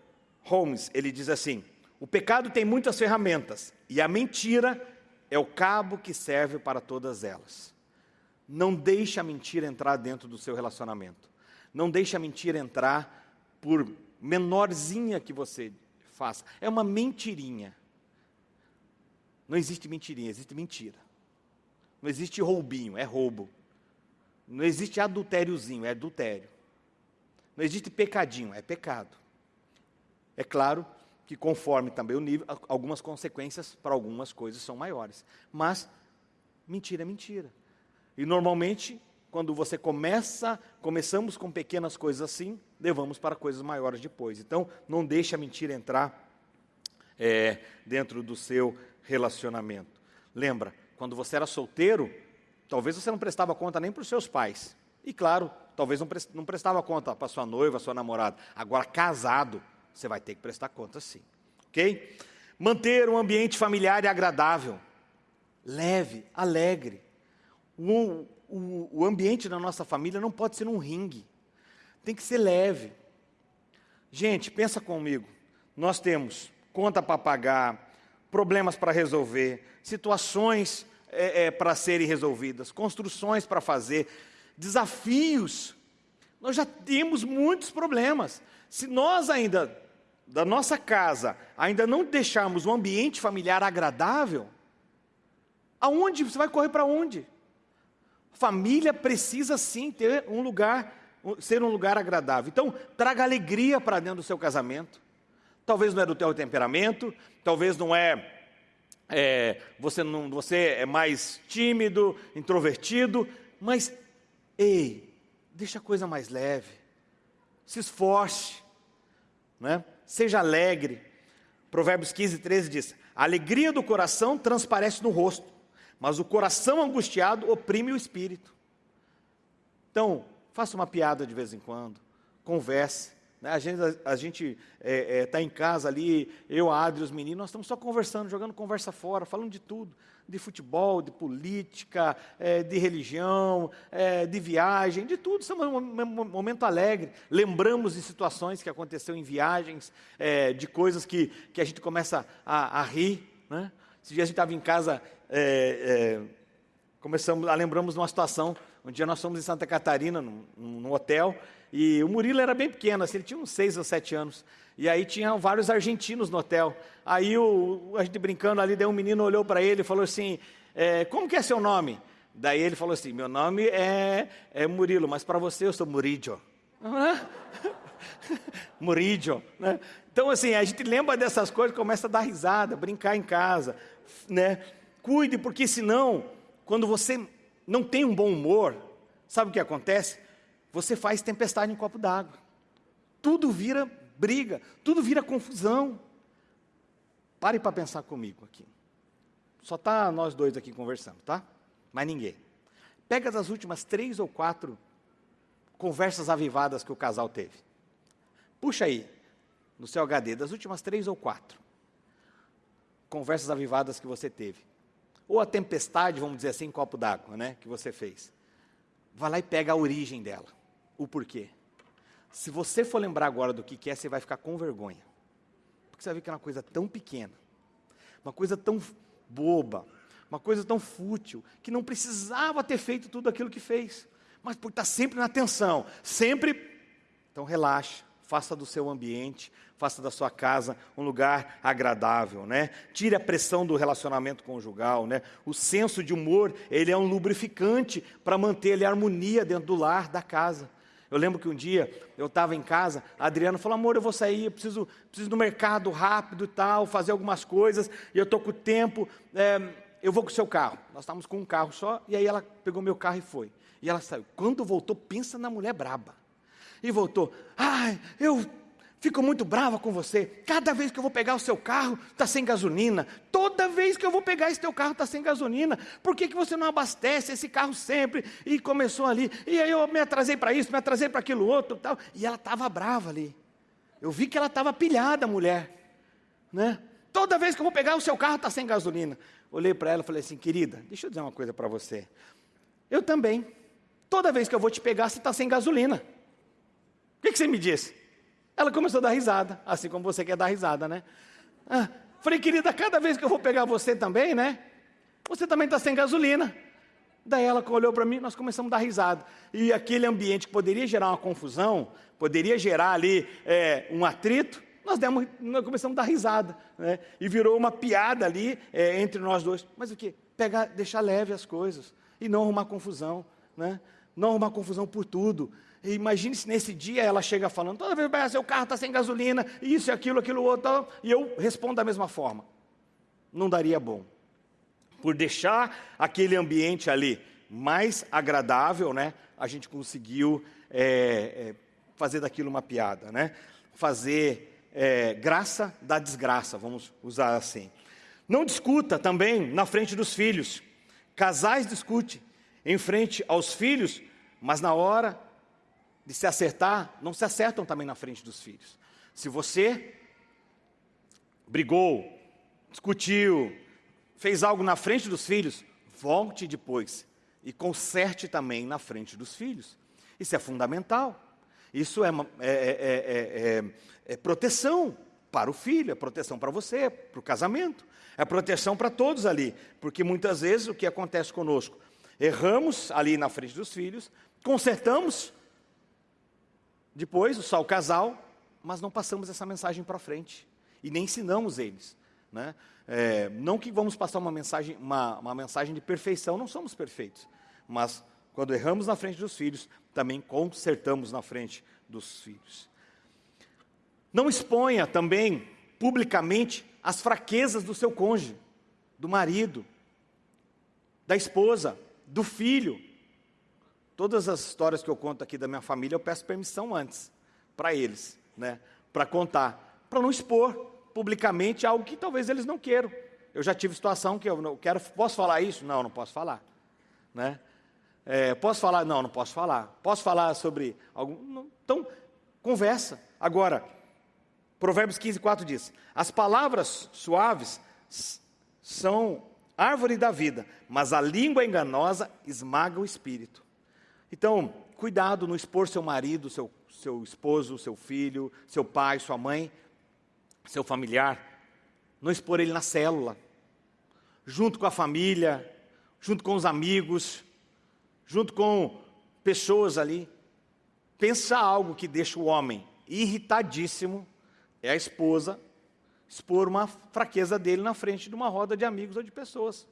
Holmes, ele diz assim: o pecado tem muitas ferramentas e a mentira é o cabo que serve para todas elas. Não deixe a mentira entrar dentro do seu relacionamento. Não deixe a mentira entrar por menorzinha que você faça. É uma mentirinha. Não existe mentirinha, existe mentira. Não existe roubinho, é roubo. Não existe adultériozinho, é adultério. Não existe pecadinho, é pecado. É claro que conforme também o nível, algumas consequências para algumas coisas são maiores. Mas mentira é mentira. E normalmente quando você começa, começamos com pequenas coisas assim, levamos para coisas maiores depois. Então, não deixe a mentira entrar é, dentro do seu relacionamento. Lembra, quando você era solteiro, talvez você não prestava conta nem para os seus pais. E claro, talvez não prestava conta para sua noiva, sua namorada. Agora, casado, você vai ter que prestar conta sim. Ok? Manter um ambiente familiar e agradável, leve, alegre. Um, o, o ambiente da nossa família não pode ser um ringue, tem que ser leve. Gente, pensa comigo, nós temos conta para pagar, problemas para resolver, situações é, é, para serem resolvidas, construções para fazer, desafios. Nós já temos muitos problemas. Se nós ainda, da nossa casa, ainda não deixarmos um ambiente familiar agradável, aonde você vai correr para onde? Família precisa sim ter um lugar, ser um lugar agradável. Então, traga alegria para dentro do seu casamento. Talvez não é do teu temperamento, talvez não é, é você não, você é mais tímido, introvertido, mas ei, deixa a coisa mais leve. Se esforce, né? Seja alegre. Provérbios 15, 13 diz: A alegria do coração transparece no rosto mas o coração angustiado oprime o espírito. Então, faça uma piada de vez em quando, converse. Né? A gente está a gente, é, é, tá em casa ali, eu, a Adri, os meninos, nós estamos só conversando, jogando conversa fora, falando de tudo. De futebol, de política, é, de religião, é, de viagem, de tudo. Estamos num momento alegre. Lembramos de situações que aconteceram em viagens, é, de coisas que, que a gente começa a, a rir. Né? Esse dia a gente estava em casa é, começamos, lembramos de uma situação, um dia nós fomos em Santa Catarina, num, num hotel, e o Murilo era bem pequeno, assim, ele tinha uns seis ou sete anos, e aí tinham vários argentinos no hotel, aí o, a gente brincando ali, daí um menino olhou para ele e falou assim, é, como que é seu nome? Daí ele falou assim, meu nome é, é Murilo, mas para você eu sou Murillo. Murillo, né? Então, assim, a gente lembra dessas coisas, começa a dar risada, brincar em casa, né? Cuide, porque senão, quando você não tem um bom humor, sabe o que acontece? Você faz tempestade em copo d'água. Tudo vira briga, tudo vira confusão. Pare para pensar comigo aqui. Só tá nós dois aqui conversando, tá? Mais ninguém. Pega das últimas três ou quatro conversas avivadas que o casal teve. Puxa aí, no seu HD, das últimas três ou quatro conversas avivadas que você teve. Ou a tempestade, vamos dizer assim, copo d'água, né, que você fez. Vai lá e pega a origem dela, o porquê. Se você for lembrar agora do que é, você vai ficar com vergonha. Porque você vai ver que é uma coisa tão pequena, uma coisa tão boba, uma coisa tão fútil, que não precisava ter feito tudo aquilo que fez. Mas por estar sempre na atenção, sempre. Então relaxa, faça do seu ambiente, faça da sua casa um lugar agradável, né? Tire a pressão do relacionamento conjugal, né? O senso de humor, ele é um lubrificante para manter a harmonia dentro do lar, da casa. Eu lembro que um dia eu estava em casa, a Adriana falou: amor, eu vou sair, eu preciso, preciso do mercado rápido e tal, fazer algumas coisas, e eu estou com tempo, é, eu vou com o seu carro. Nós estávamos com um carro só, e aí ela pegou meu carro e foi. E ela saiu. Quando voltou, pensa na mulher braba e voltou. Ai, eu fico muito brava com você. Cada vez que eu vou pegar o seu carro, está sem gasolina. Toda vez que eu vou pegar esse teu carro, está sem gasolina. Por que, que você não abastece esse carro sempre? E começou ali. E aí eu me atrasei para isso, me atrasei para aquilo outro. tal. E ela estava brava ali. Eu vi que ela estava pilhada, mulher. Né? Toda vez que eu vou pegar o seu carro, está sem gasolina. Olhei para ela e falei assim, querida, deixa eu dizer uma coisa para você. Eu também. Toda vez que eu vou te pegar, você está sem gasolina que, que você me disse? Ela começou a dar risada, assim como você quer dar risada, né? Ah, falei, querida, cada vez que eu vou pegar você também, né? Você também está sem gasolina. Daí ela olhou para mim, nós começamos a dar risada. E aquele ambiente que poderia gerar uma confusão, poderia gerar ali é, um atrito, nós, demos, nós começamos a dar risada. Né? E virou uma piada ali é, entre nós dois. Mas o que? Pegar, deixar leve as coisas e não arrumar confusão. Né? Não arrumar confusão por tudo. Imagine se nesse dia ela chega falando, toda vez que seu carro está sem gasolina, isso, aquilo, aquilo outro, e eu respondo da mesma forma. Não daria bom. Por deixar aquele ambiente ali mais agradável, né, a gente conseguiu é, é, fazer daquilo uma piada, né? Fazer é, graça da desgraça, vamos usar assim. Não discuta também na frente dos filhos. Casais discutem em frente aos filhos, mas na hora de se acertar, não se acertam também na frente dos filhos. Se você brigou, discutiu, fez algo na frente dos filhos, volte depois e conserte também na frente dos filhos. Isso é fundamental. Isso é, é, é, é proteção para o filho, é proteção para você, para o casamento, é proteção para todos ali, porque muitas vezes o que acontece conosco? Erramos ali na frente dos filhos, consertamos depois, só o casal, mas não passamos essa mensagem para frente. E nem ensinamos eles. Né? É, não que vamos passar uma mensagem, uma, uma mensagem de perfeição, não somos perfeitos. Mas quando erramos na frente dos filhos, também consertamos na frente dos filhos. Não exponha também publicamente as fraquezas do seu cônjuge, do marido, da esposa, do filho, Todas as histórias que eu conto aqui da minha família, eu peço permissão antes, para eles, né? Para contar, para não expor publicamente algo que talvez eles não queiram. Eu já tive situação que eu não quero, posso falar isso? Não, não posso falar, né? É, posso falar? Não, não posso falar. Posso falar sobre algum? Então, conversa. Agora, Provérbios 15, 4 diz: As palavras suaves são árvore da vida, mas a língua enganosa esmaga o espírito. Então, cuidado no expor seu marido, seu, seu esposo, seu filho, seu pai, sua mãe, seu familiar, não expor ele na célula, junto com a família, junto com os amigos, junto com pessoas ali. Pensa algo que deixa o homem irritadíssimo, é a esposa expor uma fraqueza dele na frente de uma roda de amigos ou de pessoas.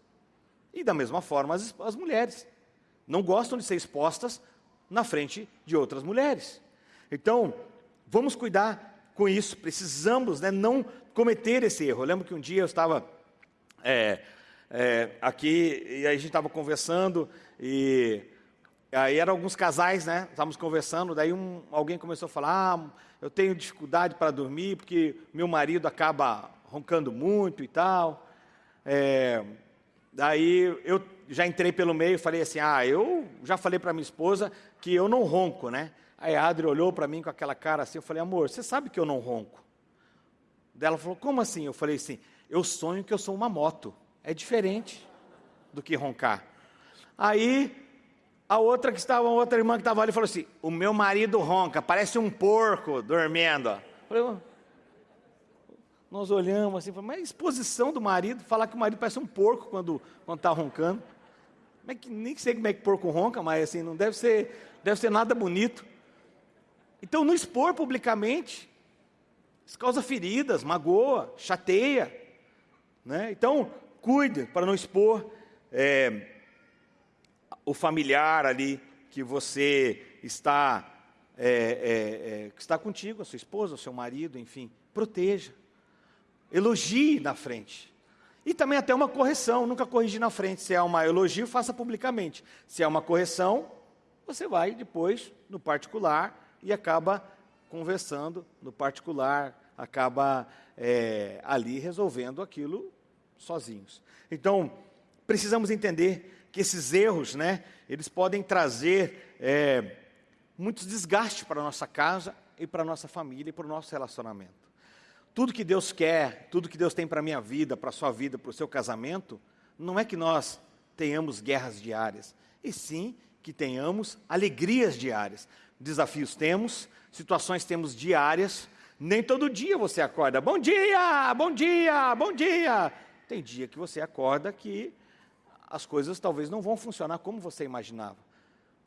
E da mesma forma as, as mulheres não gostam de ser expostas na frente de outras mulheres. Então, vamos cuidar com isso, precisamos né, não cometer esse erro. Eu lembro que um dia eu estava é, é, aqui e aí a gente estava conversando e aí eram alguns casais, né? Estávamos conversando, daí um, alguém começou a falar: ah, eu tenho dificuldade para dormir porque meu marido acaba roncando muito e tal. É, Daí eu já entrei pelo meio e falei assim: ah, eu já falei para minha esposa que eu não ronco, né? Aí a Adri olhou para mim com aquela cara assim, eu falei, amor, você sabe que eu não ronco? Dela falou, como assim? Eu falei assim, eu sonho que eu sou uma moto. É diferente do que roncar. Aí a outra que estava, a outra irmã que estava ali falou assim: o meu marido ronca, parece um porco dormindo. Eu falei, nós olhamos assim, mas exposição do marido, falar que o marido parece um porco quando está roncando. É que, nem sei como é que porco ronca, mas assim, não deve ser, deve ser nada bonito. Então, não expor publicamente, isso causa feridas, magoa, chateia. Né? Então, cuide para não expor é, o familiar ali que você está, é, é, é que está contigo, a sua esposa, o seu marido, enfim. Proteja elogie na frente. E também até uma correção, nunca corrigir na frente. Se é uma elogio, faça publicamente. Se é uma correção, você vai depois no particular e acaba conversando no particular, acaba é, ali resolvendo aquilo sozinhos. Então, precisamos entender que esses erros, né, eles podem trazer é, muitos desgastes para a nossa casa e para a nossa família e para o nosso relacionamento. Tudo que Deus quer, tudo que Deus tem para a minha vida, para a sua vida, para o seu casamento, não é que nós tenhamos guerras diárias, e sim que tenhamos alegrias diárias. Desafios temos, situações temos diárias, nem todo dia você acorda, bom dia, bom dia, bom dia. Tem dia que você acorda que as coisas talvez não vão funcionar como você imaginava.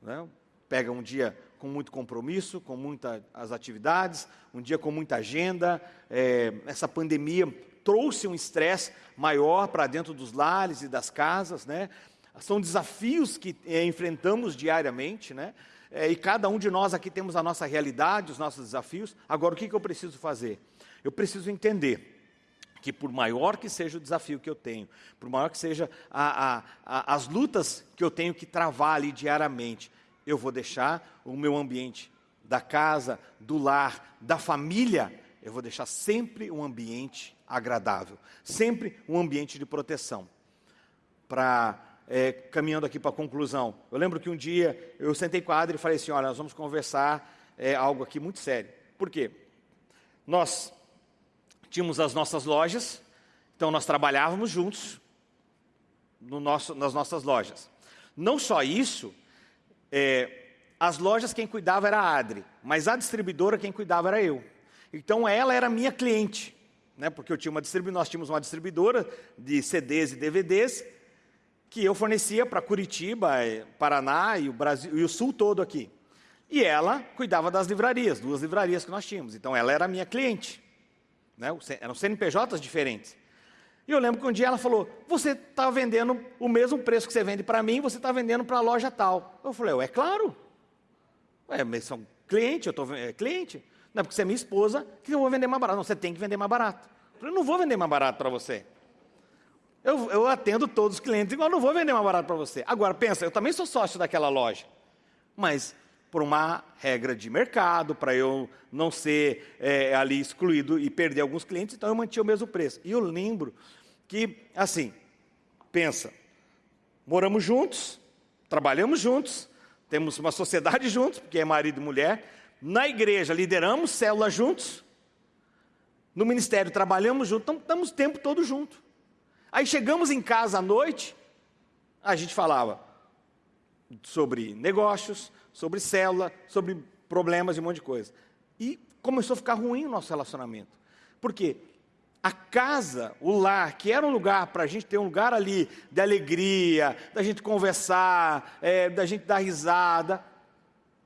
Né? Pega um dia com muito compromisso, com muitas atividades, um dia com muita agenda. É, essa pandemia trouxe um estresse maior para dentro dos lares e das casas, né? São desafios que é, enfrentamos diariamente, né? É, e cada um de nós aqui temos a nossa realidade, os nossos desafios. Agora, o que, que eu preciso fazer? Eu preciso entender que por maior que seja o desafio que eu tenho, por maior que seja a, a, a, as lutas que eu tenho que travar ali diariamente, eu vou deixar o meu ambiente da casa, do lar, da família, eu vou deixar sempre um ambiente agradável, sempre um ambiente de proteção. Para é, caminhando aqui para a conclusão, eu lembro que um dia eu sentei com a Adri e falei assim: olha, nós vamos conversar é, algo aqui muito sério. Por quê? Nós tínhamos as nossas lojas, então nós trabalhávamos juntos no nosso, nas nossas lojas. Não só isso, é, as lojas quem cuidava era a Adri, mas a distribuidora quem cuidava era eu. Então ela era minha cliente, né, porque eu tinha uma nós tínhamos uma distribuidora de CDs e DVDs que eu fornecia para Curitiba, é, Paraná e o Brasil e o Sul todo aqui. E ela cuidava das livrarias, duas livrarias que nós tínhamos. Então ela era minha cliente. Né, eram CNPJs diferentes. E eu lembro que um dia ela falou: Você está vendendo o mesmo preço que você vende para mim, você está vendendo para a loja tal. Eu falei: É claro. Ué, mas são cliente, eu estou é, cliente. Não é porque você é minha esposa que eu vou vender mais barato. Não, você tem que vender mais barato. Eu falei: Não vou vender mais barato para você. Eu, eu atendo todos os clientes igual, não vou vender mais barato para você. Agora, pensa, eu também sou sócio daquela loja. Mas por uma regra de mercado, para eu não ser é, ali excluído e perder alguns clientes, então eu mantinha o mesmo preço. E eu lembro que, assim, pensa, moramos juntos, trabalhamos juntos, temos uma sociedade juntos, porque é marido e mulher, na igreja lideramos célula juntos, no ministério trabalhamos juntos, então estamos o tempo todo junto. Aí chegamos em casa à noite, a gente falava sobre negócios, sobre célula, sobre problemas e um monte de coisa. E começou a ficar ruim o nosso relacionamento. Por quê? A casa, o lar, que era um lugar para a gente ter um lugar ali de alegria, da gente conversar, é, da gente dar risada,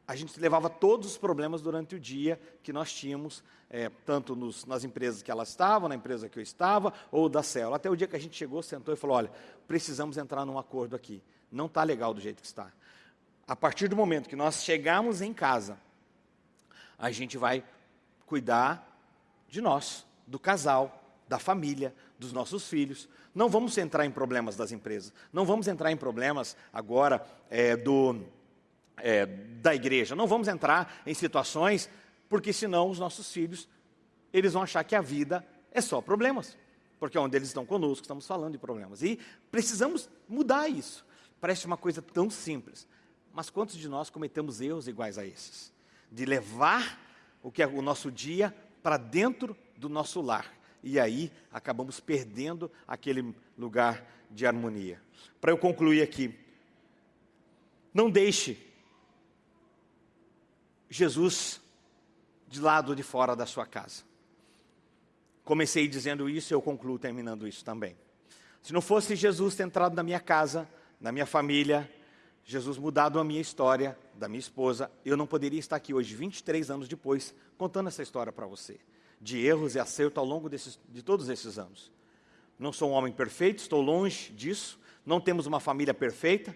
a gente levava todos os problemas durante o dia que nós tínhamos, é, tanto nos, nas empresas que ela estava, na empresa que eu estava, ou da célula. Até o dia que a gente chegou, sentou e falou: olha, precisamos entrar num acordo aqui. Não está legal do jeito que está. A partir do momento que nós chegarmos em casa, a gente vai cuidar de nós, do casal, da família, dos nossos filhos. Não vamos entrar em problemas das empresas. Não vamos entrar em problemas agora é, do, é, da igreja. Não vamos entrar em situações, porque senão os nossos filhos, eles vão achar que a vida é só problemas. porque é onde eles estão conosco, estamos falando de problemas. E precisamos mudar isso. Parece uma coisa tão simples, mas quantos de nós cometemos erros iguais a esses? De levar o que é o nosso dia para dentro do nosso lar. E aí acabamos perdendo aquele lugar de harmonia. Para eu concluir aqui, não deixe Jesus de lado de fora da sua casa. Comecei dizendo isso e eu concluo terminando isso também. Se não fosse Jesus ter entrado na minha casa, na minha família, Jesus mudado a minha história, da minha esposa, eu não poderia estar aqui hoje, 23 anos depois, contando essa história para você, de erros e acerto ao longo desses, de todos esses anos. Não sou um homem perfeito, estou longe disso, não temos uma família perfeita,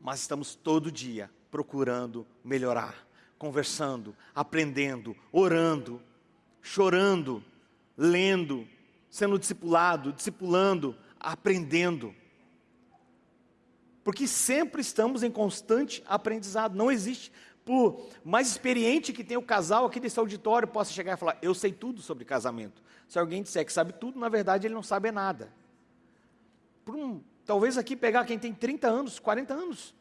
mas estamos todo dia procurando melhorar, conversando, aprendendo, orando, chorando, lendo, sendo discipulado, discipulando, aprendendo. Porque sempre estamos em constante aprendizado. Não existe, por mais experiente que tenha o casal aqui desse auditório, possa chegar e falar: Eu sei tudo sobre casamento. Se alguém disser que sabe tudo, na verdade ele não sabe nada. Um, talvez aqui pegar quem tem 30 anos, 40 anos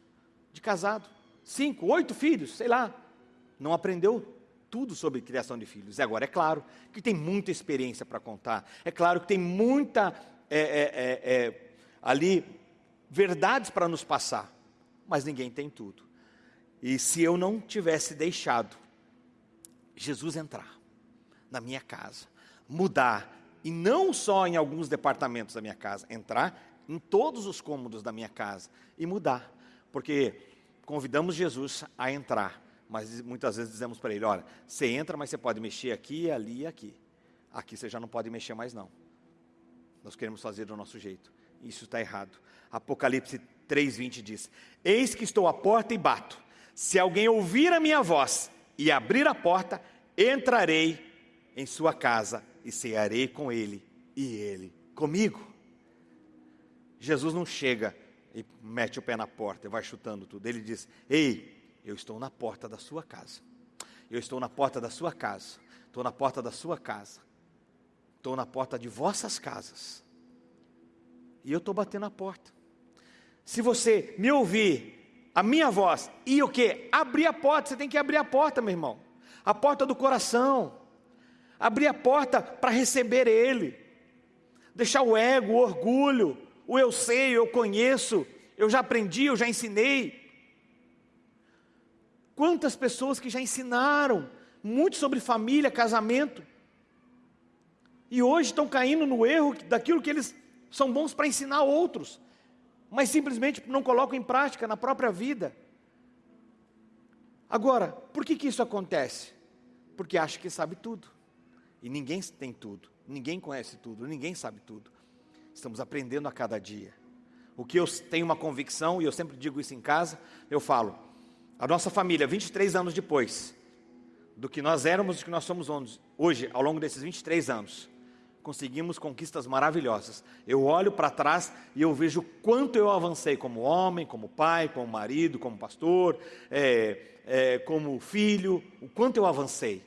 de casado, cinco, oito filhos, sei lá, não aprendeu tudo sobre criação de filhos. E agora, é claro que tem muita experiência para contar, é claro que tem muita é, é, é, é ali verdades para nos passar, mas ninguém tem tudo. E se eu não tivesse deixado Jesus entrar na minha casa, mudar, e não só em alguns departamentos da minha casa, entrar em todos os cômodos da minha casa e mudar, porque convidamos Jesus a entrar, mas muitas vezes dizemos para ele: olha, você entra, mas você pode mexer aqui, ali e aqui. Aqui você já não pode mexer mais, não. Nós queremos fazer do nosso jeito. Isso está errado. Apocalipse 3,20 diz: Eis que estou à porta e bato. Se alguém ouvir a minha voz e abrir a porta, entrarei em sua casa e cearei com ele e ele comigo. Jesus não chega e mete o pé na porta e vai chutando tudo. Ele diz: Ei, eu estou na porta da sua casa. Eu estou na porta da sua casa. Estou na porta da sua casa. Estou na porta de vossas casas. E eu estou batendo a porta. Se você me ouvir, a minha voz, e o que? Abrir a porta, você tem que abrir a porta, meu irmão. A porta do coração. Abrir a porta para receber Ele. Deixar o ego, o orgulho, o eu sei, eu conheço, eu já aprendi, eu já ensinei. Quantas pessoas que já ensinaram muito sobre família, casamento, e hoje estão caindo no erro daquilo que eles são bons para ensinar outros, mas simplesmente não colocam em prática na própria vida. Agora, por que, que isso acontece? Porque acha que sabe tudo, e ninguém tem tudo, ninguém conhece tudo, ninguém sabe tudo. Estamos aprendendo a cada dia. O que eu tenho uma convicção, e eu sempre digo isso em casa, eu falo, a nossa família, 23 anos depois, do que nós éramos e do que nós somos hoje, ao longo desses 23 anos, conseguimos conquistas maravilhosas. Eu olho para trás e eu vejo quanto eu avancei como homem, como pai, como marido, como pastor, é, é, como filho, o quanto eu avancei.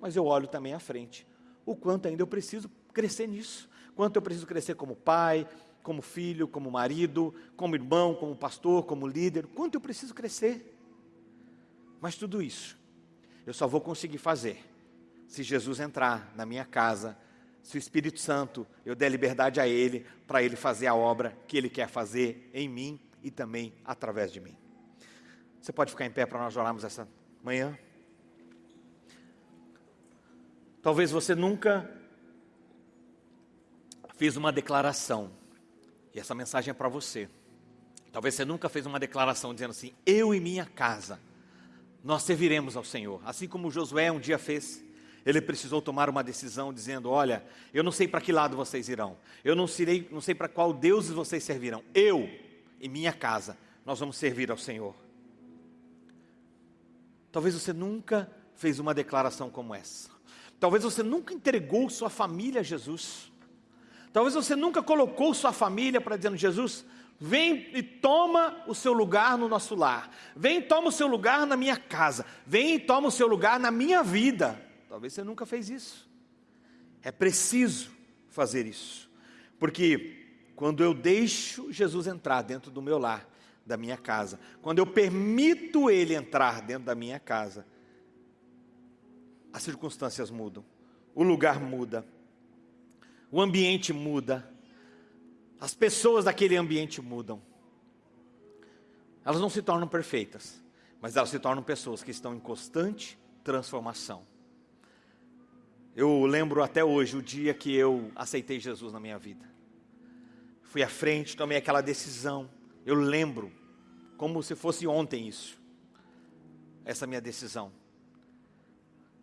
Mas eu olho também à frente, o quanto ainda eu preciso crescer nisso, quanto eu preciso crescer como pai, como filho, como marido, como irmão, como pastor, como líder, quanto eu preciso crescer. Mas tudo isso eu só vou conseguir fazer se Jesus entrar na minha casa se o Espírito Santo eu der liberdade a Ele para Ele fazer a obra que Ele quer fazer em mim e também através de mim. Você pode ficar em pé para nós orarmos essa manhã? Talvez você nunca fez uma declaração, e essa mensagem é para você. Talvez você nunca fez uma declaração dizendo assim: Eu e minha casa, nós serviremos ao Senhor, assim como Josué um dia fez ele precisou tomar uma decisão dizendo: Olha, eu não sei para que lado vocês irão, eu não, serei, não sei para qual Deus vocês servirão. Eu e minha casa, nós vamos servir ao Senhor. Talvez você nunca fez uma declaração como essa. Talvez você nunca entregou sua família a Jesus. Talvez você nunca colocou sua família para dizendo: Jesus, vem e toma o seu lugar no nosso lar. Vem e toma o seu lugar na minha casa. Vem e toma o seu lugar na minha vida. Talvez você nunca fez isso. É preciso fazer isso. Porque quando eu deixo Jesus entrar dentro do meu lar, da minha casa, quando eu permito Ele entrar dentro da minha casa, as circunstâncias mudam, o lugar muda, o ambiente muda, as pessoas daquele ambiente mudam. Elas não se tornam perfeitas, mas elas se tornam pessoas que estão em constante transformação. Eu lembro até hoje o dia que eu aceitei Jesus na minha vida. Fui à frente, tomei aquela decisão. Eu lembro, como se fosse ontem isso, essa minha decisão.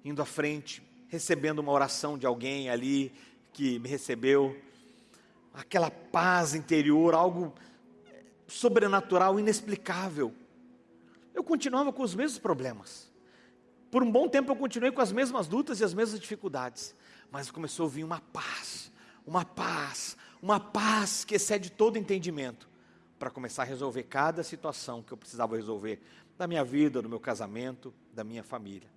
Indo à frente, recebendo uma oração de alguém ali que me recebeu, aquela paz interior, algo sobrenatural, inexplicável. Eu continuava com os mesmos problemas. Por um bom tempo eu continuei com as mesmas lutas e as mesmas dificuldades, mas começou a vir uma paz, uma paz, uma paz que excede todo entendimento, para começar a resolver cada situação que eu precisava resolver da minha vida, do meu casamento, da minha família.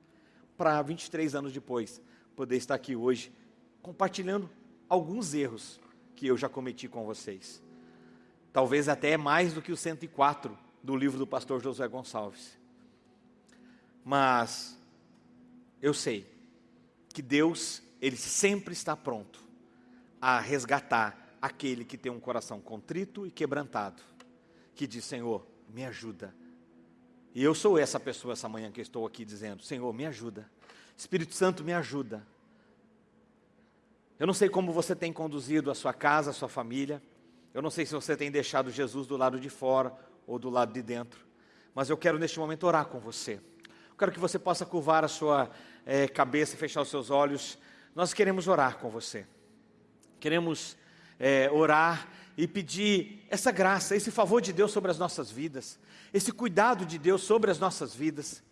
Para 23 anos depois, poder estar aqui hoje compartilhando alguns erros que eu já cometi com vocês. Talvez até mais do que os 104 do livro do pastor José Gonçalves. Mas eu sei que Deus, Ele sempre está pronto a resgatar aquele que tem um coração contrito e quebrantado, que diz: Senhor, me ajuda. E eu sou essa pessoa essa manhã que estou aqui dizendo: Senhor, me ajuda. Espírito Santo, me ajuda. Eu não sei como você tem conduzido a sua casa, a sua família. Eu não sei se você tem deixado Jesus do lado de fora ou do lado de dentro. Mas eu quero neste momento orar com você. Eu quero que você possa curvar a sua é, cabeça, fechar os seus olhos. Nós queremos orar com você. Queremos é, orar e pedir essa graça, esse favor de Deus sobre as nossas vidas, esse cuidado de Deus sobre as nossas vidas.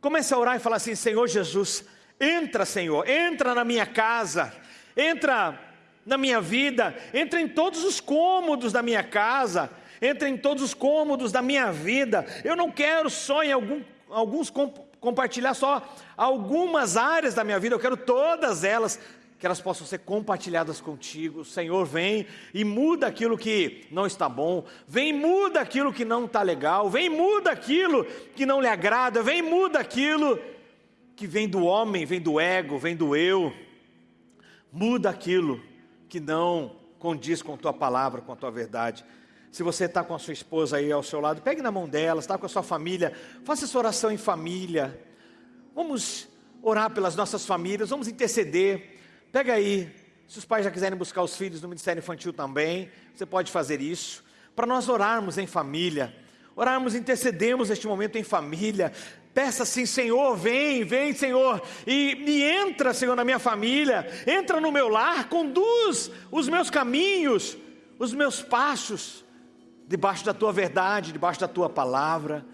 Comece a orar e falar assim: Senhor Jesus, entra, Senhor, entra na minha casa, entra na minha vida, entra em todos os cômodos da minha casa, entra em todos os cômodos da minha vida. Eu não quero só em algum, alguns compartilhar só algumas áreas da minha vida, eu quero todas elas, que elas possam ser compartilhadas contigo. Senhor, vem e muda aquilo que não está bom, vem muda aquilo que não está legal, vem muda aquilo que não lhe agrada, vem muda aquilo que vem do homem, vem do ego, vem do eu. Muda aquilo que não condiz com a tua palavra, com a tua verdade. Se você está com a sua esposa aí ao seu lado, pegue na mão dela, está com a sua família, faça essa oração em família. Vamos orar pelas nossas famílias, vamos interceder. Pega aí, se os pais já quiserem buscar os filhos no Ministério Infantil também, você pode fazer isso. Para nós orarmos em família, orarmos, intercedemos neste momento em família. Peça assim, Senhor, vem, vem, Senhor, e, e entra, Senhor, na minha família, entra no meu lar, conduz os meus caminhos, os meus passos debaixo da tua verdade, debaixo da tua palavra.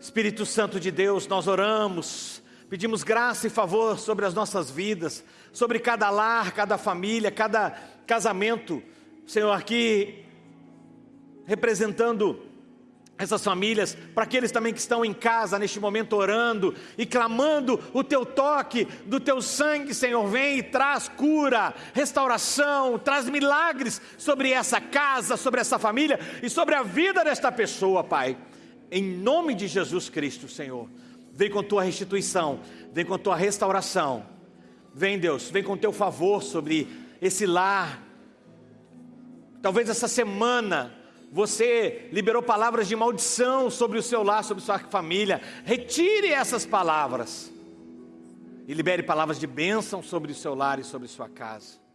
Espírito Santo de Deus, nós oramos, pedimos graça e favor sobre as nossas vidas, sobre cada lar, cada família, cada casamento, Senhor, aqui representando essas famílias, para aqueles também que estão em casa neste momento orando e clamando o teu toque do teu sangue, Senhor, vem e traz cura, restauração, traz milagres sobre essa casa, sobre essa família e sobre a vida desta pessoa, Pai. Em nome de Jesus Cristo, Senhor, vem com tua restituição, vem com tua restauração. Vem, Deus, vem com teu favor sobre esse lar. Talvez essa semana você liberou palavras de maldição sobre o seu lar, sobre sua família. Retire essas palavras e libere palavras de bênção sobre o seu lar e sobre sua casa.